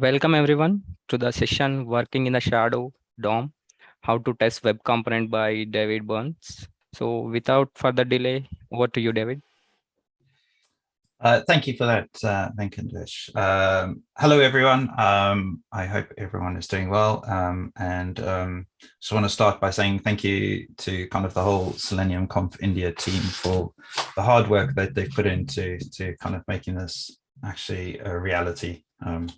Welcome everyone to the session Working in the Shadow DOM, how to test web component by David Burns. So without further delay, over to you, David. Uh, thank you for that, uh, Venkatesh. Um, hello, everyone. Um, I hope everyone is doing well. Um, and um, just want to start by saying thank you to kind of the whole Selenium Conf India team for the hard work that they've put into to kind of making this actually a reality. Um,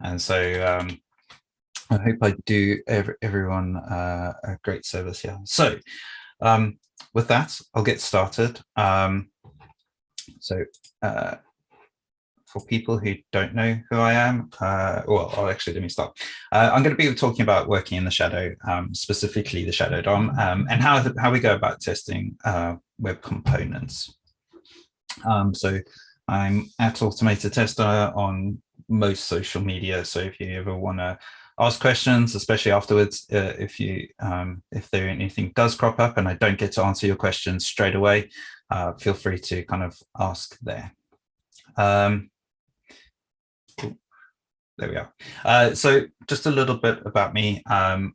and so um, I hope I do every, everyone uh, a great service here. So um, with that, I'll get started. Um, so uh, for people who don't know who I am, uh, well, I'll actually let me stop. Uh, I'm going to be talking about working in the shadow, um, specifically the shadow DOM, um, and how, how we go about testing uh, web components. Um, so I'm at Automated Tester on most social media. So if you ever want to ask questions, especially afterwards, uh, if you um, if there anything does crop up and I don't get to answer your questions straight away, uh, feel free to kind of ask there. Um, there we are. Uh, so just a little bit about me. Um,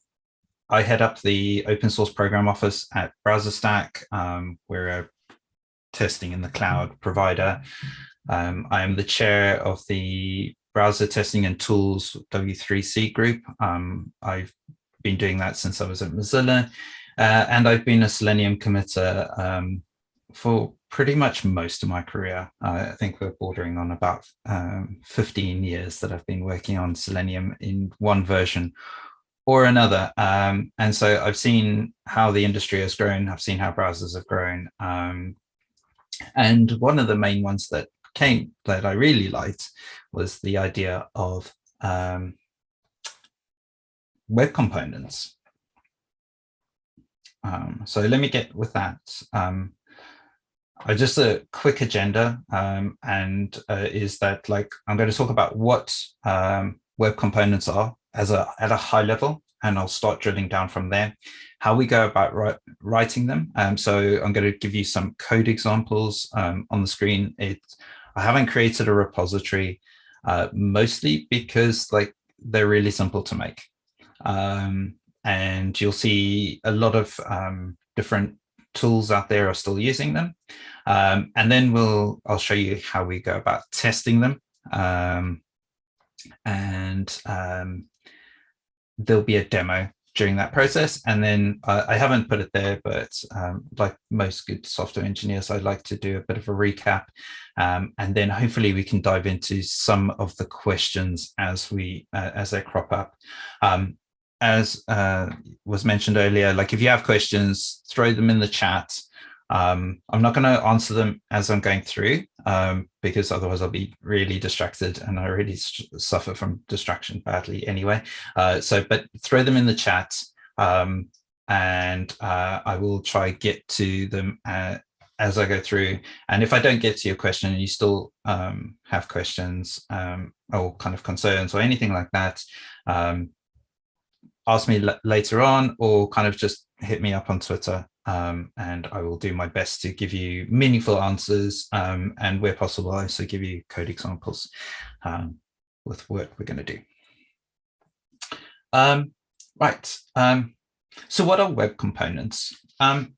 I head up the open source program office at BrowserStack. Um, we're a testing in the cloud provider. Um, I am the chair of the browser testing and tools W3C group. Um, I've been doing that since I was at Mozilla, uh, and I've been a Selenium committer um, for pretty much most of my career. I think we're bordering on about um, 15 years that I've been working on Selenium in one version or another. Um, and so I've seen how the industry has grown. I've seen how browsers have grown. Um, and one of the main ones that came that I really liked was the idea of um, web components. Um, so let me get with that. Um, uh, just a quick agenda um, and uh, is that like I'm going to talk about what um, web components are as a at a high level and I'll start drilling down from there how we go about writing them um, so I'm going to give you some code examples um, on the screen it I haven't created a repository uh, mostly because like they're really simple to make um, and you'll see a lot of um, different tools out there are still using them. Um, and then we'll, I'll show you how we go about testing them. Um, and um, there'll be a demo during that process. And then uh, I haven't put it there, but um, like most good software engineers, I'd like to do a bit of a recap. Um, and then hopefully we can dive into some of the questions as we uh, as they crop up. Um, as uh, was mentioned earlier, like if you have questions, throw them in the chat. Um, I'm not going to answer them as I'm going through um, because otherwise I'll be really distracted and I really suffer from distraction badly anyway. Uh, so, but throw them in the chat um, and uh, I will try get to them uh, as I go through. And if I don't get to your question and you still um, have questions um, or kind of concerns or anything like that, um, ask me later on or kind of just hit me up on Twitter um, and I will do my best to give you meaningful answers um, and where possible I also give you code examples um, with work we're going to do. Um, right, um, so what are web components? Um,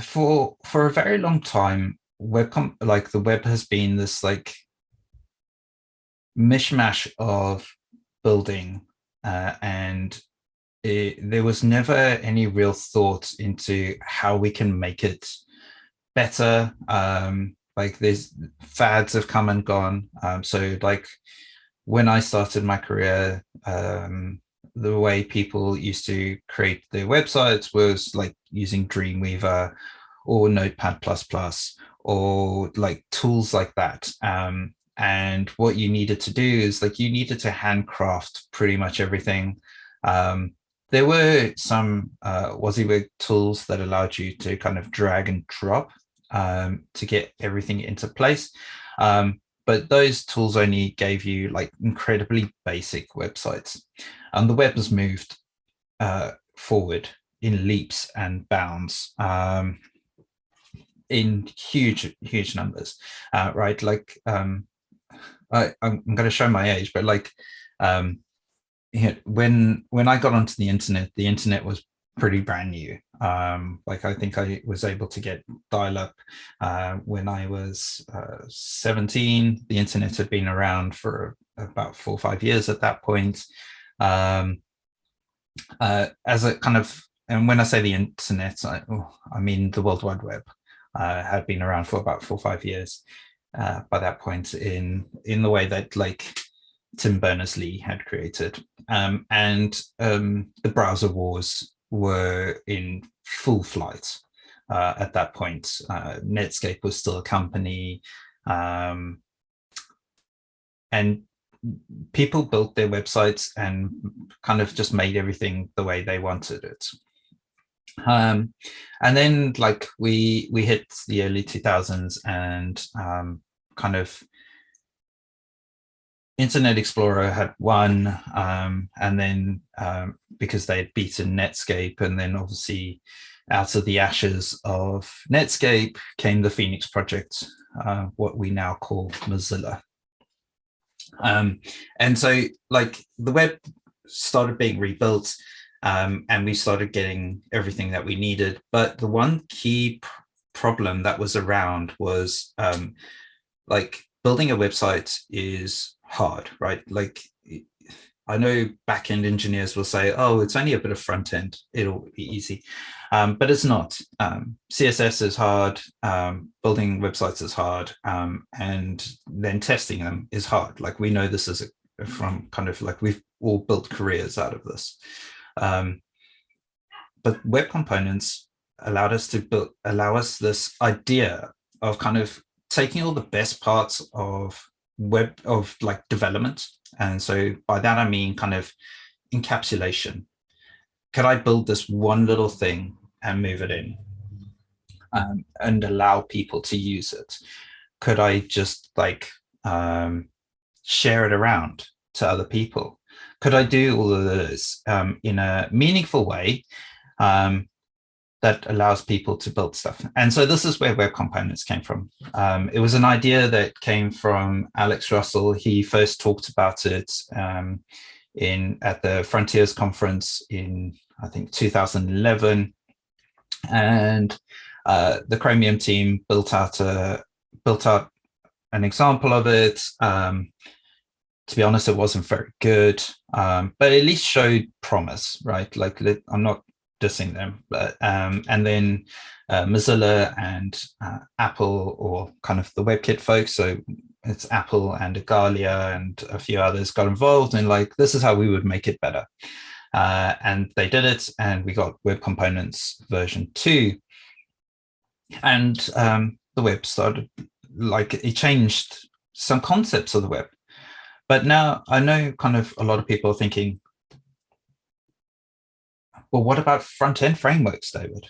for for a very long time, web like the web has been this like mishmash of building uh, and it, there was never any real thought into how we can make it better. Um, like there's fads have come and gone. Um, so like when I started my career, um, the way people used to create their websites was like using Dreamweaver or Notepad++ Plus or like tools like that. Um, and what you needed to do is like you needed to handcraft pretty much everything. Um, there were some uh, WYSIWYG tools that allowed you to kind of drag and drop um, to get everything into place. Um, but those tools only gave you like incredibly basic websites. And the web has moved uh, forward in leaps and bounds. Um, in huge, huge numbers, uh, right? Like um, I, I'm, I'm going to show my age, but like um, when when I got onto the internet, the internet was pretty brand new. Um, like I think I was able to get dial-up uh, when I was uh, 17. The internet had been around for about four or five years at that point. Um, uh, as a kind of, and when I say the internet, I, oh, I mean the World Wide Web uh, had been around for about four or five years uh, by that point in in the way that like Tim Berners-Lee had created. Um, and um, the browser wars were in full flight uh, at that point. Uh, Netscape was still a company. Um, and people built their websites and kind of just made everything the way they wanted it. Um, and then like we we hit the early 2000s and um, kind of Internet Explorer had won, um, and then um, because they had beaten Netscape, and then obviously out of the ashes of Netscape came the Phoenix project, uh, what we now call Mozilla. Um, and so like the web started being rebuilt um, and we started getting everything that we needed. But the one key problem that was around was um, like building a website is hard, right? Like I know backend engineers will say, oh, it's only a bit of front end, it'll be easy. Um, but it's not. Um, CSS is hard, um, building websites is hard, um, and then testing them is hard. Like we know this is a, from kind of like we've all built careers out of this. Um, but web components allowed us to build, allow us this idea of kind of taking all the best parts of web of like development. And so by that, I mean kind of encapsulation. Could I build this one little thing and move it in um, and allow people to use it? Could I just like um, share it around to other people? Could I do all of this um, in a meaningful way um, that allows people to build stuff. And so this is where web components came from. Um, it was an idea that came from Alex Russell. He first talked about it um, in at the Fronteers conference in, I think, 2011. And uh, the Chromium team built out a built out an example of it. Um, to be honest, it wasn't very good, um, but at least showed promise, right? Like I'm not dissing them. But um, and then uh, Mozilla and uh, Apple, or kind of the WebKit folks, so it's Apple and Igalia and a few others got involved and like this is how we would make it better. Uh, and they did it, and we got Web Components version two. And um, the web started like it changed some concepts of the web. But now I know kind of a lot of people are thinking, well, what about front end frameworks, David?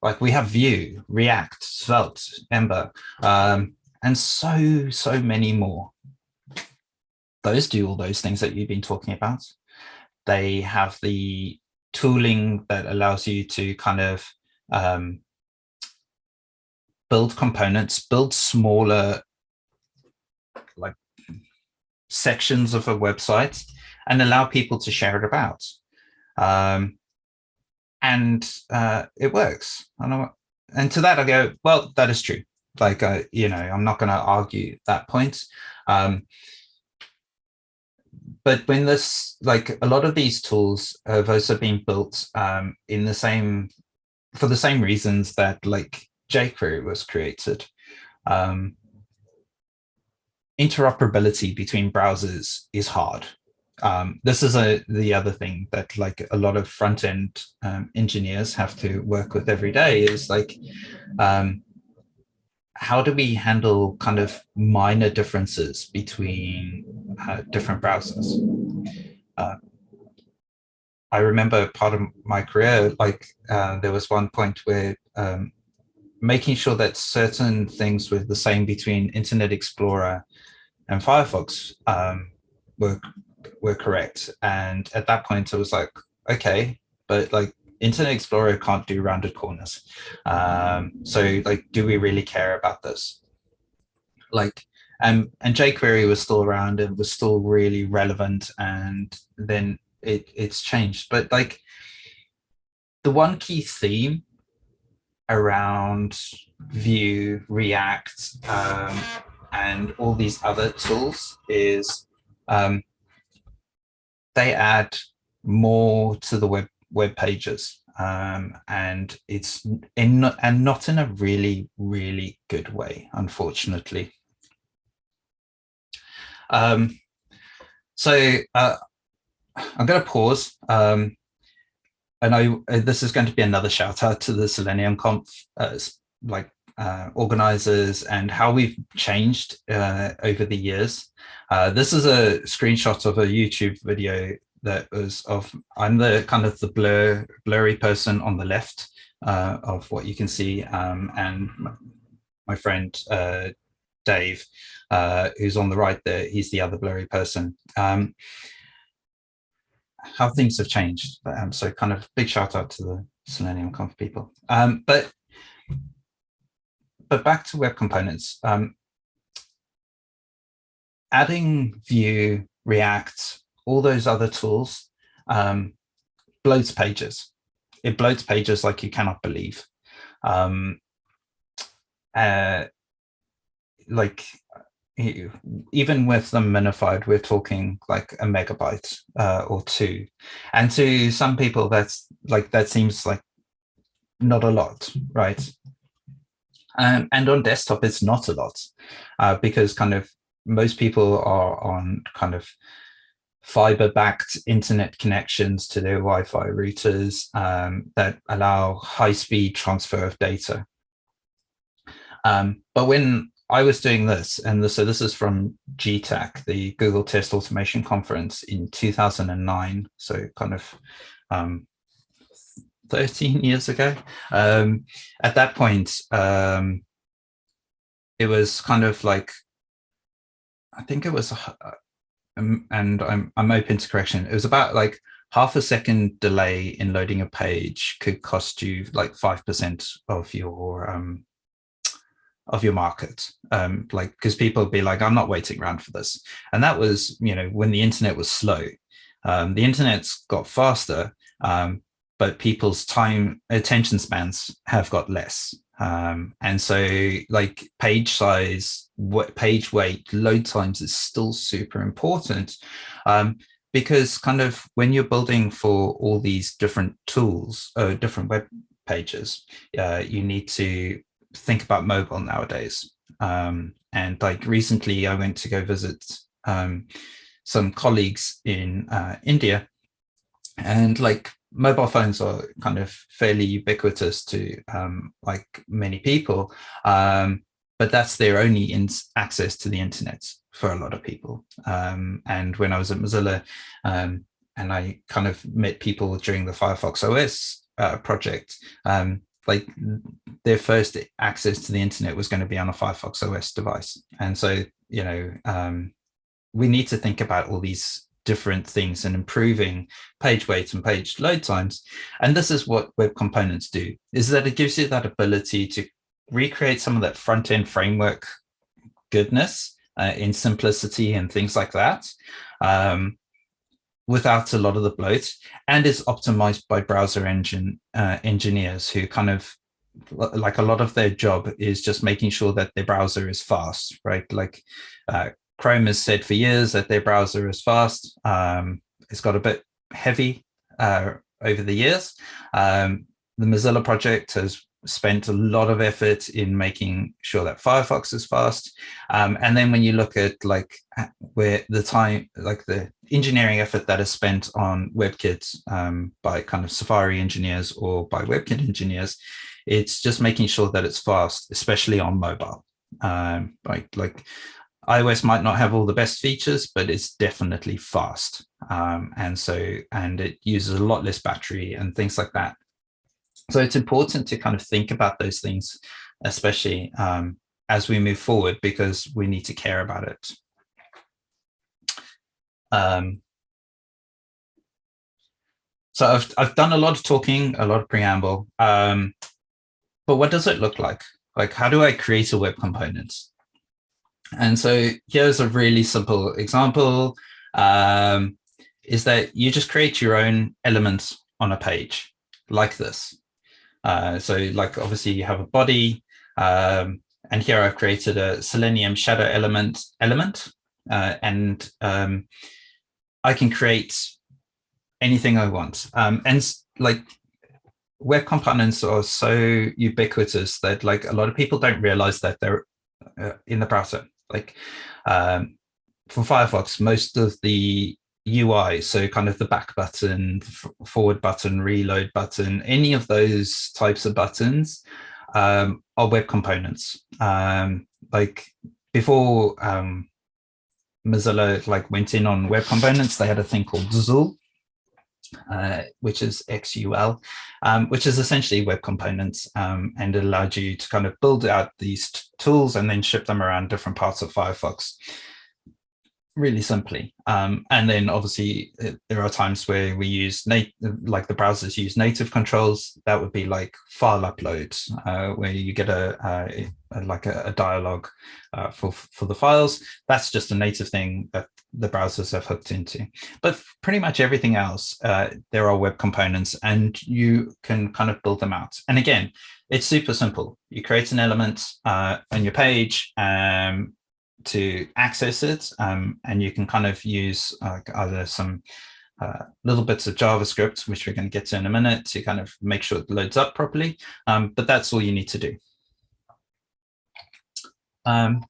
Like we have Vue, React, Svelte, Ember, um, and so, so many more. Those do all those things that you've been talking about. They have the tooling that allows you to kind of um, build components, build smaller like sections of a website and allow people to share it about. Um, and uh, it works. and to that I go, well, that is true. Like, uh, you know, I'm not going to argue that point. Um, but when this, like a lot of these tools have also been built um, in the same, for the same reasons that like jQuery was created. Um, interoperability between browsers is hard um, this is a the other thing that like a lot of front end um, engineers have to work with every day is like um, how do we handle kind of minor differences between uh, different browsers? Uh, I remember part of my career like uh, there was one point where um, making sure that certain things were the same between Internet Explorer and Firefox um, were were correct. And at that point, I was like, okay, but like Internet Explorer can't do rounded corners. Um, so like, do we really care about this? Like, and and jQuery was still around and was still really relevant, and then it it's changed. But like the one key theme around Vue, React, um, and all these other tools is um, they add more to the web web pages um, and it's in and not in a really really good way unfortunately. Um, so uh, i'm going to pause um, and i uh, this is going to be another shout out to the selenium conf uh, like uh, organizers and how we've changed uh, over the years. Uh, this is a screenshot of a YouTube video that was of, I'm the kind of the blur, blurry person on the left uh, of what you can see. Um, and my, friend uh, Dave, uh, who's on the right there, he's the other blurry person. Um, how things have changed. Um, so kind of big shout out to the Selenium Conf people. Um, but but back to web components. Um, adding Vue, React, all those other tools um, bloats pages. It bloats pages like you cannot believe. Um, uh, like even with them minified, we're talking like a megabyte uh, or two. And to some people, that's like that seems like not a lot, right? Um, and on desktop, it's not a lot uh, because kind of most people are on kind of fiber-backed internet connections to their Wi-Fi routers um, that allow high-speed transfer of data. Um, but when I was doing this, and so this is from GTAC, the Google Test Automation Conference in 2009, so kind of um, 13 years ago. Um, at that point, um, it was kind of like, I think it was, uh, um, and I'm, I'm open to correction. It was about like half a second delay in loading a page could cost you like 5% of your, um, of your market um like because people would be like i'm not waiting around for this and that was you know when the internet was slow um the internet's got faster um but people's time attention spans have got less. Um, and so like page size, what page weight, load times is still super important um, because kind of when you're building for all these different tools, uh, different web pages, uh, you need to think about mobile nowadays. Um, and like recently I went to go visit um, some colleagues in uh, India and like mobile phones are kind of fairly ubiquitous to um, like many people, um, but that's their only access to the internet for a lot of people. Um, and when I was at Mozilla, um, and I kind of met people during the Firefox OS uh, project, um, like their first access to the internet was going to be on a Firefox OS device. And so, you know, um, we need to think about all these different things and improving page weight and page load times. And this is what web components do, is that it gives you that ability to recreate some of that front end framework goodness uh, in simplicity and things like that um, without a lot of the bloat and is optimized by browser engine uh, engineers who kind of like a lot of their job is just making sure that their browser is fast, right? Like uh, Chrome has said for years that their browser is fast. Um, it's got a bit heavy uh, over the years. Um, the Mozilla project has spent a lot of effort in making sure that Firefox is fast. Um, and then when you look at like where the time, like the engineering effort that is spent on WebKit um, by kind of Safari engineers or by WebKit engineers, it's just making sure that it's fast, especially on mobile. Um, like, like iOS might not have all the best features, but it's definitely fast. Um, and so, and it uses a lot less battery and things like that. So it's important to kind of think about those things, especially um, as we move forward, because we need to care about it. Um, so I've, I've done a lot of talking, a lot of preamble, um, but what does it look like? Like, how do I create a web component? And so here's a really simple example, um, is that you just create your own elements on a page like this. Uh, so like obviously you have a body, um, and here I've created a Selenium shadow element element, uh, and um, I can create anything I want. Um, and like web components are so ubiquitous that like a lot of people don't realize that they're uh, in the browser. Like um, for Firefox, most of the UI, so kind of the back button, forward button, reload button, any of those types of buttons um, are web components. Um, like before um, Mozilla like went in on web components, they had a thing called Xul, uh, which is XUL, um, which is essentially web components, um, and it allowed you to kind of build out these tools and then ship them around different parts of Firefox really simply. Um, and then obviously it, uh, there are times where we use like the browsers use native controls. That would be like file uploads, uh, where you get a, a, a like a, a dialogue uh, for for the files. That's just a native thing that the browsers have hooked into. But pretty much everything else, uh, there are web components, and you can kind of build them out. And again, it's super simple. You create an element uh, on your page, um, to access it um, and you can kind of use uh, either some uh, little bits of JavaScript, which we're going to get to in a minute to kind of make sure it loads up properly. Um, but that's all you need to do. Um,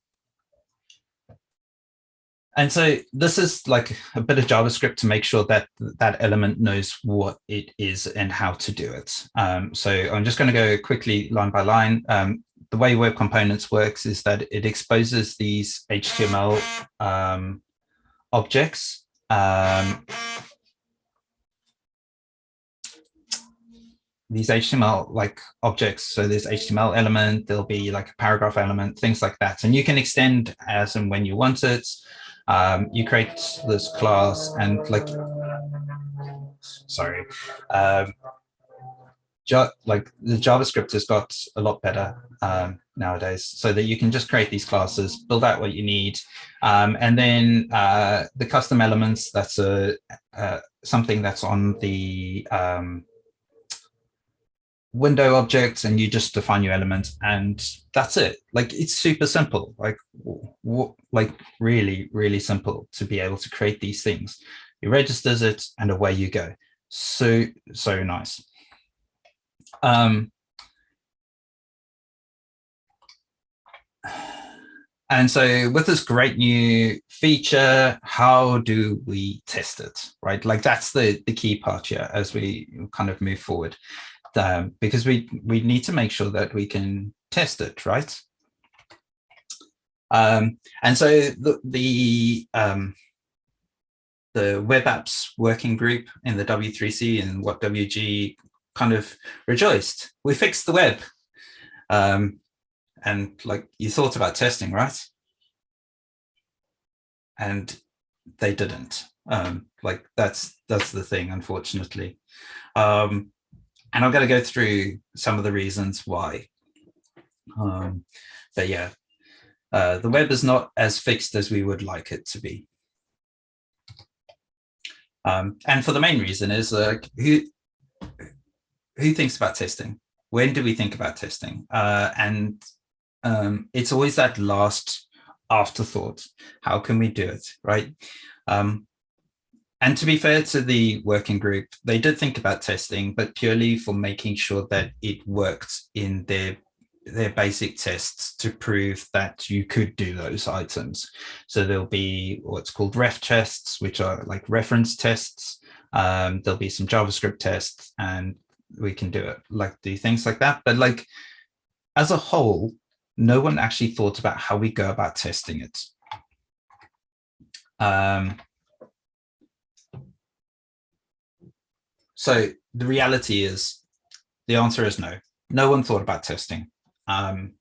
and so this is like a bit of JavaScript to make sure that that element knows what it is and how to do it. Um, so I'm just going to go quickly line by line. Um, the way Web Components works is that it exposes these HTML um, objects. Um, these HTML like objects. So there's HTML element, there'll be like a paragraph element, things like that. And you can extend as and when you want it. Um, you create this class and like, sorry, um, like the JavaScript has got a lot better um, nowadays so that you can just create these classes, build out what you need. Um, and then uh, the custom elements, that's a, uh, something that's on the um, window object and you just define your element and that's it. Like it's super simple, like, like really, really simple to be able to create these things. It registers it and away you go. So, so nice. Um, and so with this great new feature, how do we test it, right? Like that's the, the key part here as we kind of move forward, um, because we, we need to make sure that we can test it, right? Um, and so the, the, um, the web apps working group in the W3C and WHATWG kind of rejoiced. We fixed the web. Um, and like you thought about testing, right? And they didn't. Um, like that's that's the thing, unfortunately. Um, and I'm going to go through some of the reasons why. Um, but yeah, uh, the web is not as fixed as we would like it to be. Um, and for the main reason is like who who thinks about testing? When do we think about testing? Uh, and um, it's always that last afterthought. How can we do it, right? Um, and to be fair to the working group, they did think about testing, but purely for making sure that it worked in their their basic tests to prove that you could do those items. So there'll be what's called ref tests, which are like reference tests. Um, there'll be some JavaScript tests and we can do it, like do things like that. But like as a whole, no one actually thought about how we go about testing it. Um, so the reality is the answer is no. No one thought about testing um,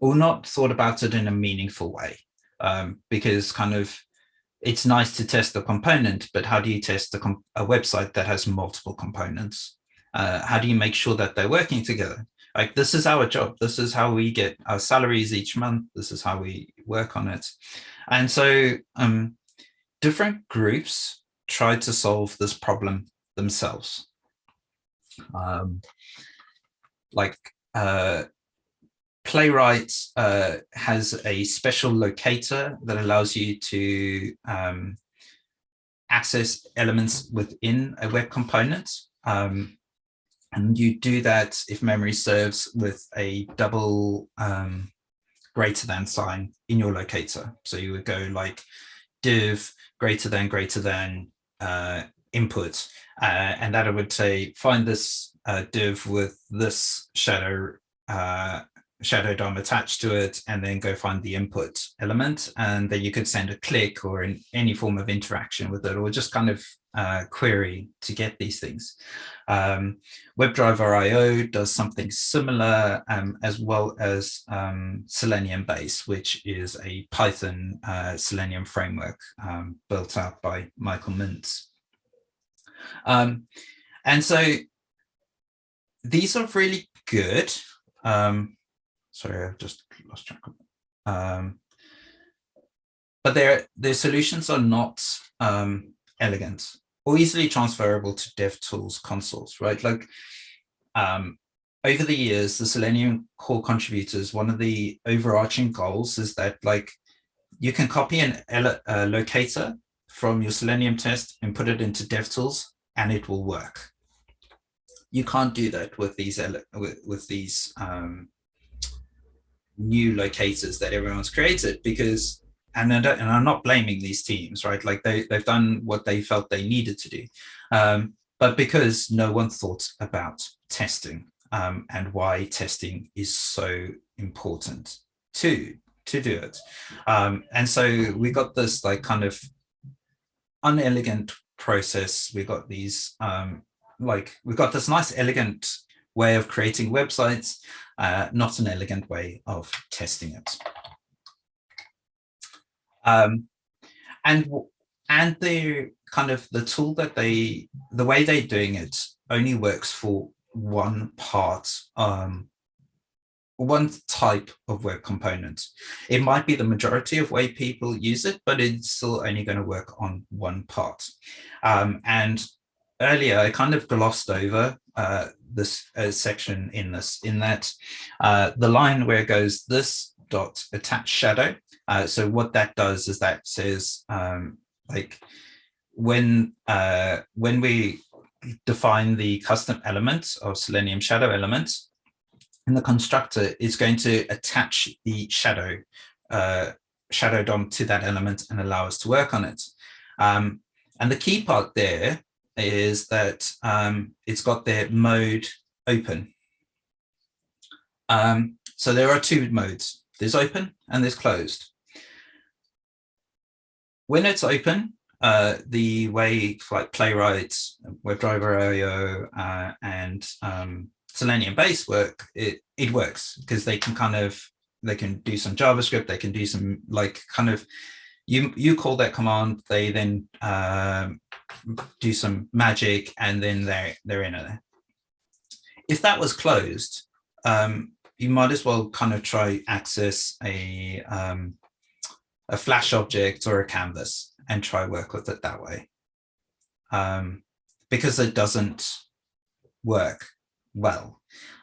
or not thought about it in a meaningful way um, because kind of it's nice to test the component, but how do you test a, a website that has multiple components? Uh, how do you make sure that they're working together? Like this is our job. This is how we get our salaries each month. This is how we work on it. And so um, different groups tried to solve this problem themselves. Um, like uh, Playwright uh, has a special locator that allows you to um, access elements within a web component. Um, and you do that, if memory serves, with a double um, greater than sign in your locator. So you would go like div greater than greater than uh, input, uh, and that would say find this uh, div with this shadow uh, shadow DOM attached to it and then go find the input element and then you could send a click or in any form of interaction with it or just kind of uh, query to get these things. Um, WebDriver IO does something similar um, as well as um, Selenium Base, which is a Python uh, Selenium framework um, built out by Michael Mintz. Um, and so these are really good. Um, sorry, I've just lost track of but their their solutions are not elegant or easily transferable to DevTools consoles, right? Like um, over the years, the Selenium core contributors, one of the overarching goals is that like you can copy an uh, locator from your Selenium test and put it into DevTools and it will work. You can't do that with these with, with these um, new locators that everyone's created because and, and I'm not blaming these teams, right? Like they, they've done what they felt they needed to do. Um, but because no one thought about testing um, and why testing is so important to, to do it. Um, and so we got this like kind of unelegant process. We got these um, like, we've got this nice elegant way of creating websites, uh, not an elegant way of testing it. Um, and and the kind of the tool that they, the way they're doing it only works for one part, um, one type of web component. It might be the majority of way people use it, but it's still only going to work on one part. Um, and earlier, I kind of glossed over uh, this uh, section in this, in that uh, the line where it goes this dot attach shadow. Uh, so what that does is that says um, like when uh, when we define the custom elements of Selenium shadow elements, and the constructor is going to attach the shadow uh, shadow DOM to that element and allow us to work on it. Um, and the key part there is that um, it's got their mode open. Um, so there are two modes. There's open and there's closed. When it's open, uh, the way like Playwright, WebDriver IO, uh, and um, Selenium base work, it, it works because they can kind of, they can do some JavaScript, they can do some like kind of, you, you call that command, they then um, do some magic and then they're, they're in it. If that was closed, um, you might as well kind of try access a, um, a flash object or a canvas and try work with it that way. Um, because it doesn't work well.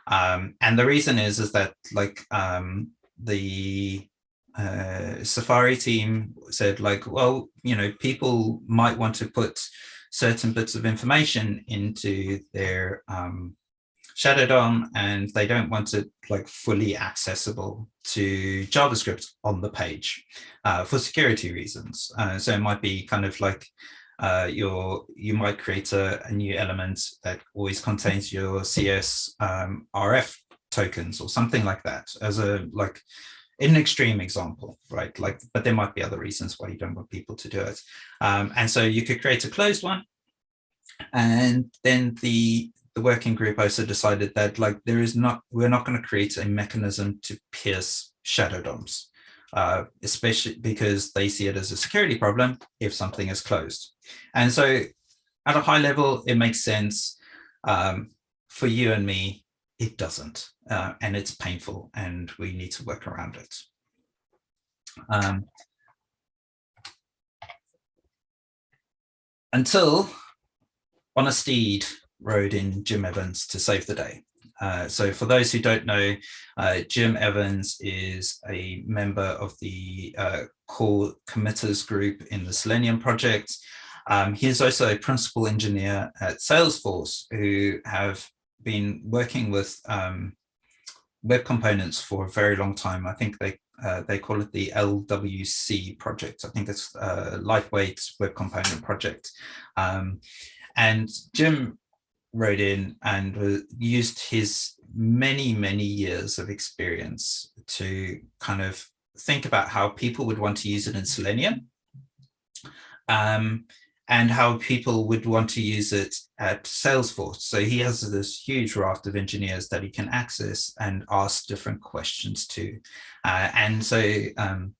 Um, and the reason is, is that like um, the uh, Safari team said like, well, you know, people might want to put certain bits of information into their um, Shadow DOM and they don't want it like fully accessible to JavaScript on the page uh, for security reasons. Uh, so it might be kind of like uh, your you might create a, a, new element that always contains your CS um, RF tokens or something like that as a like in an extreme example, right? Like, but there might be other reasons why you don't want people to do it. Um, and so you could create a closed one and then the the working group also decided that like there is not we're not going to create a mechanism to pierce shadow DOMs, uh, especially because they see it as a security problem if something is closed. And so at a high level, it makes sense um, for you and me it doesn't, uh, and it's painful, and we need to work around it. Um, until on a steed rode in Jim Evans to save the day. Uh, so for those who don't know, uh, Jim Evans is a member of the uh, core committers group in the Selenium project. Um, he is also a principal engineer at Salesforce who have been working with um, web components for a very long time. I think they uh, they call it the LWC project. I think it's a lightweight web component project. Um, and Jim wrote in and used his many, many years of experience to kind of think about how people would want to use it in Selenium. Um, and how people would want to use it at Salesforce. So he has this huge raft of engineers that he can access and ask different questions to. Uh, and so um,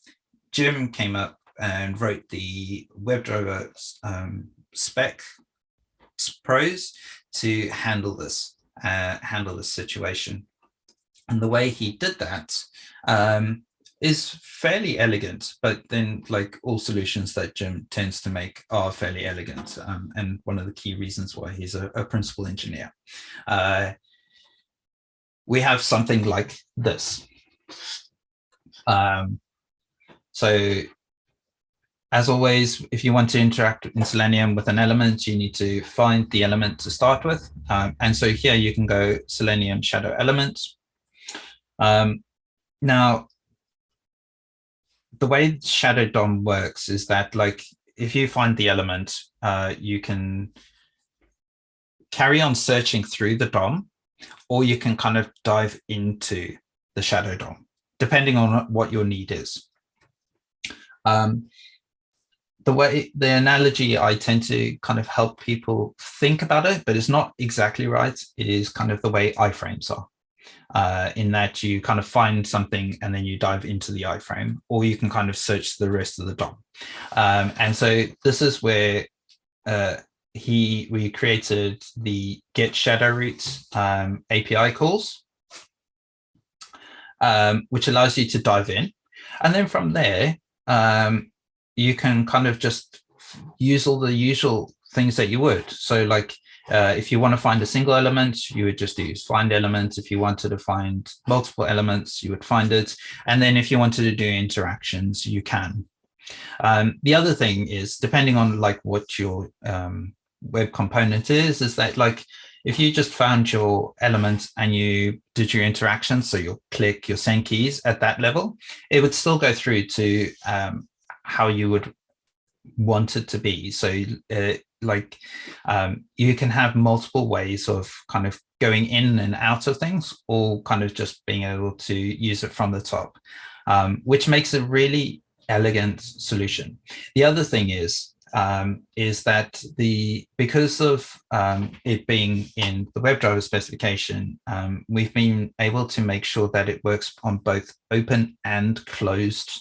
Jim came up and wrote the WebDriver um, spec prose to handle this, uh, handle this situation. And the way he did that um, is fairly elegant, but then like all solutions that Jim tends to make are fairly elegant. Um, and one of the key reasons why he's a, a principal engineer. Uh, we have something like this. Um, so as always, if you want to interact in Selenium with an element, you need to find the element to start with. Um, and so here you can go Selenium shadow elements. Um, now, the way Shadow DOM works is that like if you find the element, uh, you can carry on searching through the DOM, or you can kind of dive into the Shadow DOM, depending on what your need is. Um, the way the analogy I tend to kind of help people think about it, but it's not exactly right, is kind of the way iframes are uh, in that you kind of find something and then you dive into the iframe, or you can kind of search the rest of the DOM. Um, and so this is where uh, he we created the get shadow roots um, API calls, um, which allows you to dive in. And then from there, um, you can kind of just use all the usual things that you would. So like uh, if you want to find a single element, you would just use find element. If you wanted to find multiple elements, you would find it. And then if you wanted to do interactions, you can. Um, the other thing is, depending on like what your um, web component is, is that like if you just found your element and you did your interactions, so your click, your send keys at that level, it would still go through to um, how you would want it to be. So uh, like um, you can have multiple ways of kind of going in and out of things or kind of just being able to use it from the top, um, which makes a really elegant solution. The other thing is, um, is that the because of um, it being in the WebDriver specification, um, we've been able to make sure that it works on both open and closed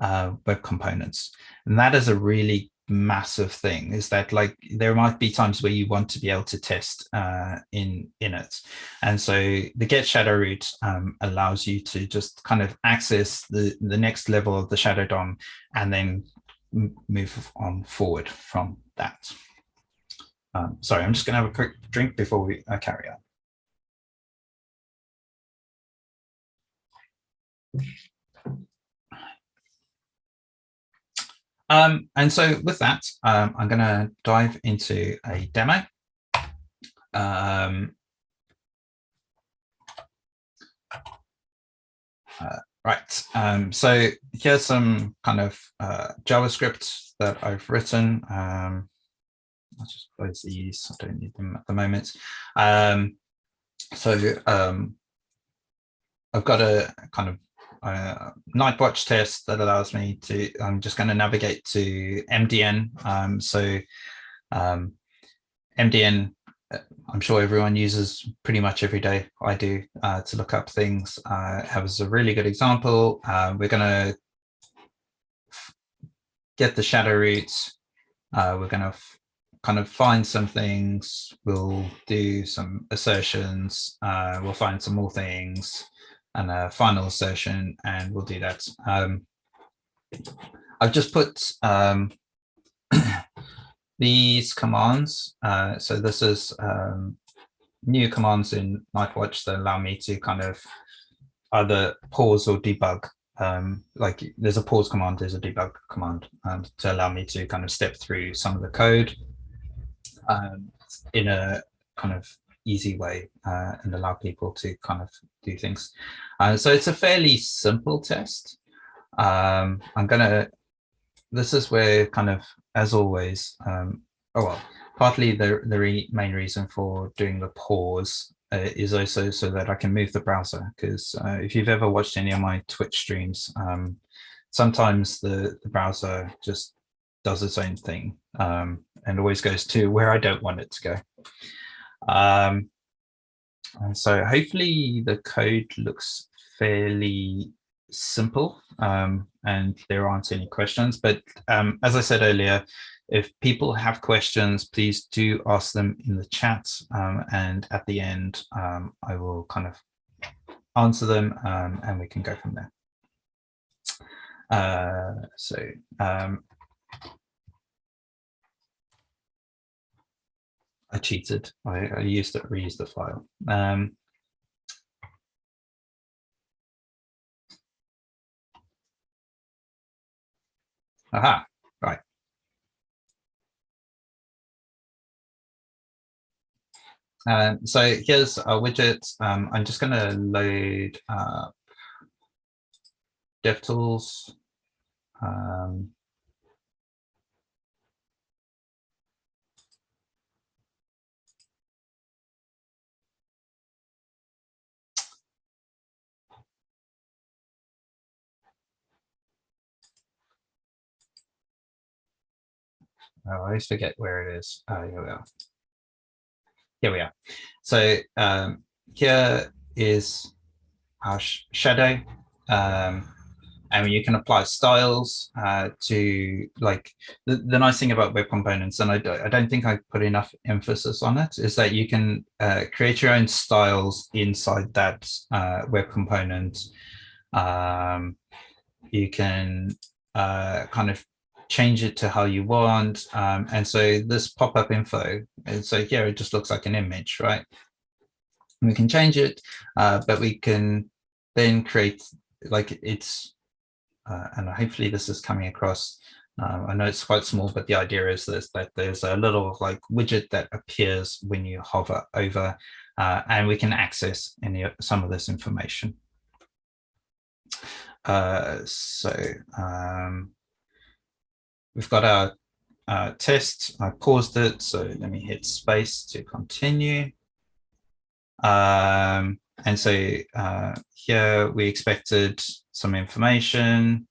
uh, web components. And that is a really massive thing is that like there might be times where you want to be able to test uh, in in it. And so the get shadow root um, allows you to just kind of access the the next level of the shadow DOM and then move on forward from that. Um, sorry I'm just gonna have a quick drink before we uh, carry on Um, and so with that, um, I'm going to dive into a demo. Um, uh, right, um, so here's some kind of uh, JavaScript that I've written. Um, I'll just close these, I don't need them at the moment. Um, so I've got a kind of uh, Nightwatch test that allows me to, I'm just going to navigate to MDN. Um, so um, MDN, uh, I'm sure everyone uses pretty much every day. I do uh, to look up things. Uh, has a really good example. Uh, we're going to get the shadow roots. Uh, we're going to kind of find some things, we'll do some assertions, uh, we'll find some more things, and a final assertion, and we'll do that. Um, I've just put um, these commands. Uh, so this is um, new commands in Nightwatch that allow me to kind of either pause or debug. Um, like there's a pause command, there's a debug command um, to allow me to kind of step through some of the code um, in a kind of easy way uh, and allow people to kind of do things. Uh, so it's a fairly simple test. Um, I'm gonna, this is where kind of, as always, um, oh well, partly the, the re main reason for doing the pause uh, is also so that I can move the browser because uh, if you've ever watched any of my Twitch streams, um, sometimes the, the browser just does its own thing um, and always goes to where I don't want it to go. Um, and so hopefully the code looks fairly simple um, and there aren't any questions. But um, as I said earlier, if people have questions, please do ask them in the chat. Um, and at the end, um, I will kind of answer them um, and we can go from there. Uh, so I cheated. I, I used it, reused the file. Um, aha, right. Um, so here's a widget. Um, I'm just going to load uh, DevTools. Um, I always forget where it is. Oh, here we are. Here we are. So um, here is our sh shadow. Um, and you can apply styles uh, to like the, the nice thing about web components and I, I don't think I put enough emphasis on it is that you can uh, create your own styles inside that uh, web component um, you can uh, kind of change it to how you want. Um, and so this pop-up info, and so here it just looks like an image, right? We can change it, uh, but we can then create like it's, uh, and hopefully this is coming across. Um, I know it's quite small, but the idea is this, that there's a little like widget that appears when you hover over, uh, and we can access any some of this information. Uh, so um, we've got our test. I paused it, so let me hit space to continue. Um, and so uh, here we expected some information.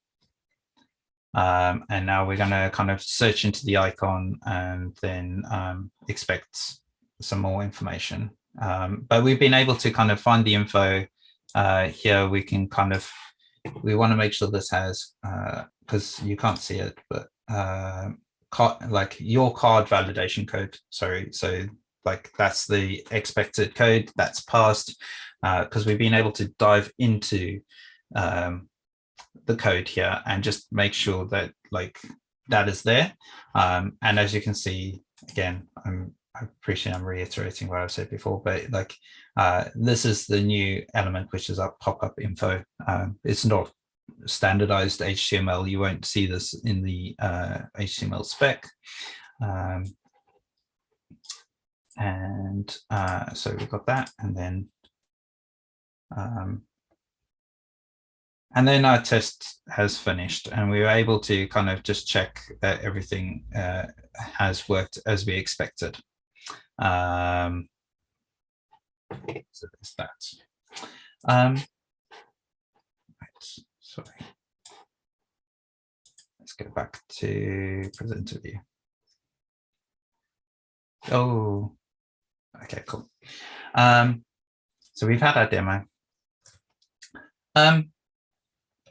Um, and now we're going to kind of search into the icon and then um, expect some more information. Um, but we've been able to kind of find the info uh, here. We can kind of, we want to make sure this has, because uh, you can't see it, but uh, card, like your card validation code. Sorry, so like that's the expected code that's passed because uh, we've been able to dive into um, the code here and just make sure that like that is there. Um, and as you can see, again, I'm I appreciate I'm reiterating what I've said before, but like uh, this is the new element, which is our pop-up info. Um, it's not standardized HTML. You won't see this in the uh, HTML spec. Um, and uh, so we've got that and then um, and then our test has finished and we were able to kind of just check that everything uh, has worked as we expected. Um, so there's that. Um, Sorry. Let's go back to presenter view. Oh, okay, cool. Um, so we've had our demo. Um,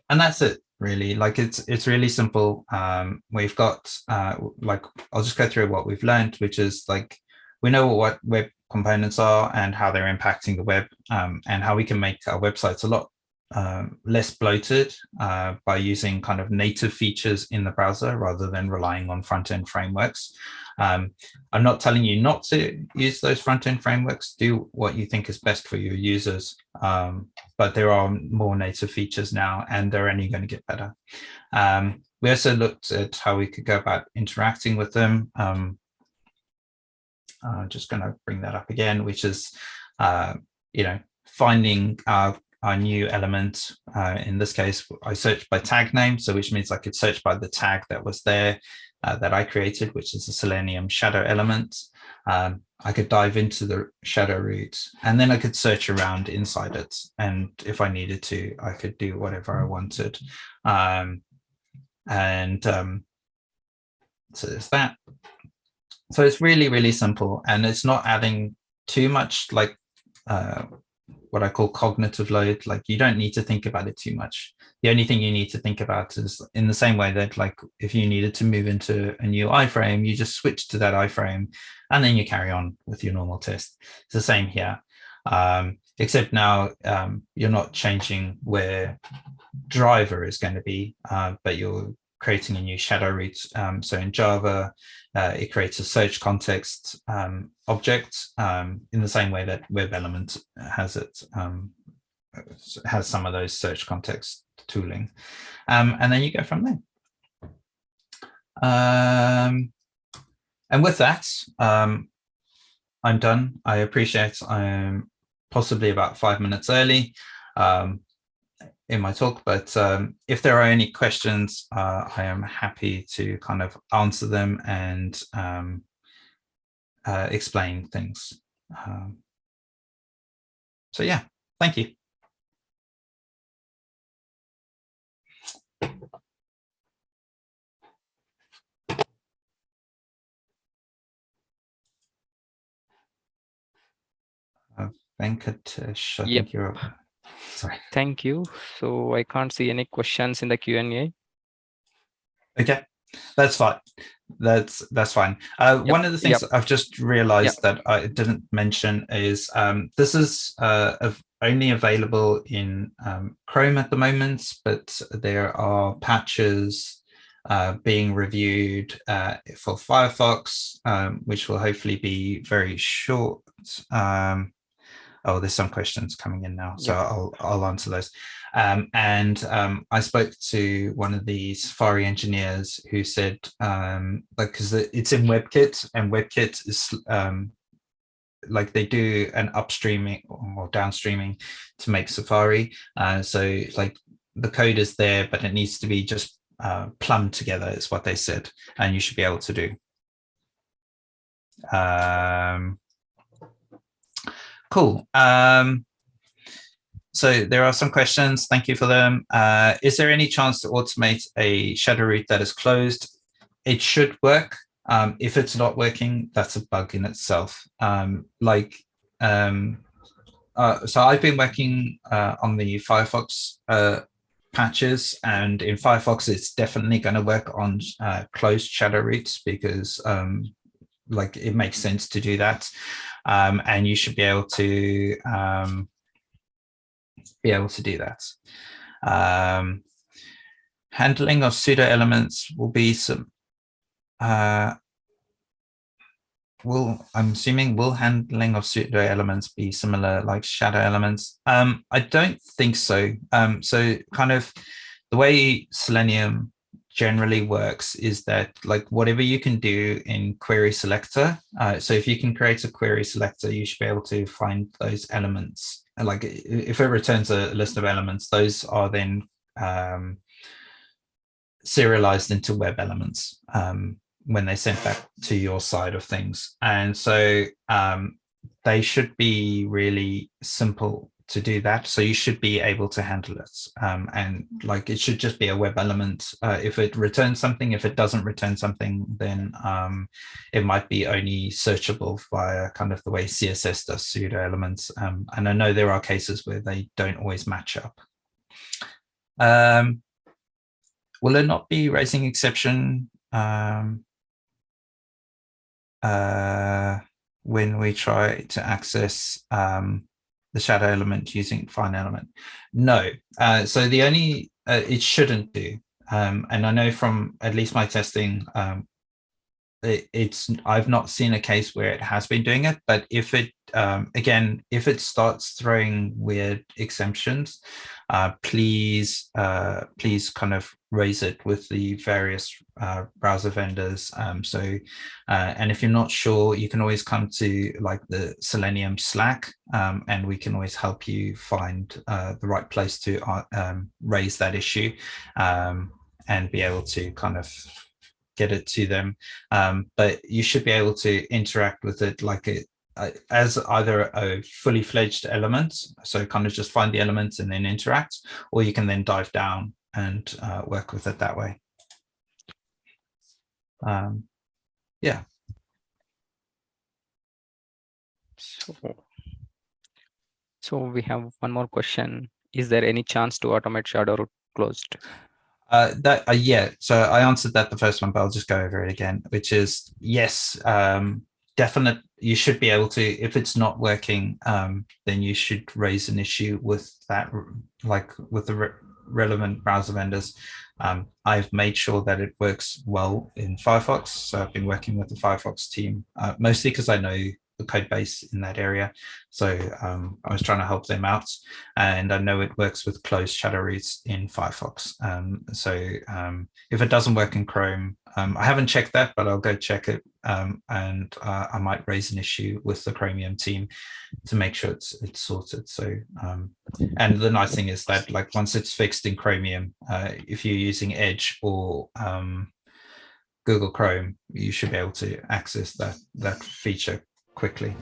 and that's it. really. Like it's it's really simple. Um, we've got uh, like I'll just go through what we've learned, which is like we know what web components are and how they're impacting the web um, and how we can make our websites a lot um, less bloated uh, by using kind of native features in the browser rather than relying on front-end frameworks. Um, I'm not telling you not to use those front-end frameworks, do what you think is best for your users, um, but there are more native features now and they're only going to get better. Um, we also looked at how we could go about interacting with them. Um, I'm just going to bring that up again, which is, uh, you know, finding our new element. Uh, in this case, I searched by tag name, so which means I could search by the tag that was there uh, that I created, which is a Selenium shadow element. Um, I could dive into the shadow root and then I could search around inside it. And if I needed to, I could do whatever I wanted. Um, and um, so there's that. So it's really, really simple and it's not adding too much like uh, what I call cognitive load. Like you don't need to think about it too much. The only thing you need to think about is in the same way that like if you needed to move into a new iframe, you just switch to that iframe and then you carry on with your normal test. It's the same here. Um, except now um, you're not changing where driver is going to be, uh, but you're creating a new shadow root. Um, so in Java, uh, it creates a search context um, object um, in the same way that web element has it um, has some of those search context tooling. Um, and then you go from there. Um, and with that um, i'm done. I appreciate i'm possibly about five minutes early in my talk, but um, if there are any questions, uh, I am happy to kind of answer them and um, uh, explain things. Um, so yeah, thank you. Uh, Venkatesh, I yep. think you're up. Sorry. Thank you. So I can't see any questions in the Q&A. Okay, that's fine. That's that's fine. Uh, yep. One of the things yep. I've just realized yep. that I didn't mention is um, this is uh, only available in um, Chrome at the moment, but there are patches uh, being reviewed uh, for Firefox, um, which will hopefully be very short. Um, oh, there's some questions coming in now, so I'll, I'll answer those. Um, and um, I spoke to one of the Safari engineers who said, um, like, because it's in WebKit and WebKit is um, like they do an upstreaming or downstreaming to make Safari. Uh, so like the code is there, but it needs to be just uh, plumbed together is what they said, and you should be able to do. Um, Cool. Um, so there are some questions. Thank you for them. Uh, is there any chance to automate a shadow root that is closed? It should work. Um, if it's not working, that's a bug in itself. Um, like, um, uh, so I've been working uh, on the Firefox uh, patches, and in Firefox, it's definitely going to work on uh, closed shadow roots because, um, like, it makes sense to do that um, and you should be able to um, be able to do that. Um, handling of pseudo elements will be some uh, will I'm assuming will handling of pseudo elements be similar like shadow elements? Um, I don't think so. Um, so kind of the way Selenium generally works is that like whatever you can do in query selector uh, so if you can create a query selector you should be able to find those elements. And like if it returns a list of elements those are then um, serialized into web elements um, when they sent back to your side of things. And so um, they should be really simple to do that. So you should be able to handle it. Um, and like it should just be a web element. Uh, if it returns something, if it doesn't return something, then um, it might be only searchable via kind of the way CSS does pseudo elements. Um, and I know there are cases where they don't always match up. Um, will it not be raising exception um, uh, when we try to access um, the shadow element using find element? No. Uh, so the only, uh, it shouldn't do. Um, and I know from at least my testing, um, it, it's I've not seen a case where it has been doing it, but if it um, again, if it starts throwing weird exemptions, uh, please uh, please kind of raise it with the various uh, browser vendors. Um, so, uh, and if you're not sure, you can always come to like the Selenium Slack, um, and we can always help you find uh, the right place to uh, um, raise that issue um, and be able to kind of get it to them. Um, but you should be able to interact with it like it uh, as either a fully fledged element. So kind of just find the elements and then interact, or you can then dive down and uh, work with it that way. Um, yeah. So, so we have one more question. Is there any chance to automate shadow root closed? Uh, that uh, yeah, so I answered that the first one, but I'll just go over it again, which is yes, um, definite. You should be able to, if it's not working, um, then you should raise an issue with that, like with the relevant browser vendors. Um, I've made sure that it works well in Firefox. So I've been working with the Firefox team, uh, mostly because I know the code base in that area. So um, I was trying to help them out and I know it works with closed shadow roots in Firefox. Um, so um, if it doesn't work in Chrome, um, I haven't checked that, but I'll go check it um, and uh, I might raise an issue with the Chromium team to make sure it's it's sorted. So um, and the nice thing is that like once it's fixed in Chromium, uh, if you're using Edge or Google Chrome, you should be able to access that that feature quickly.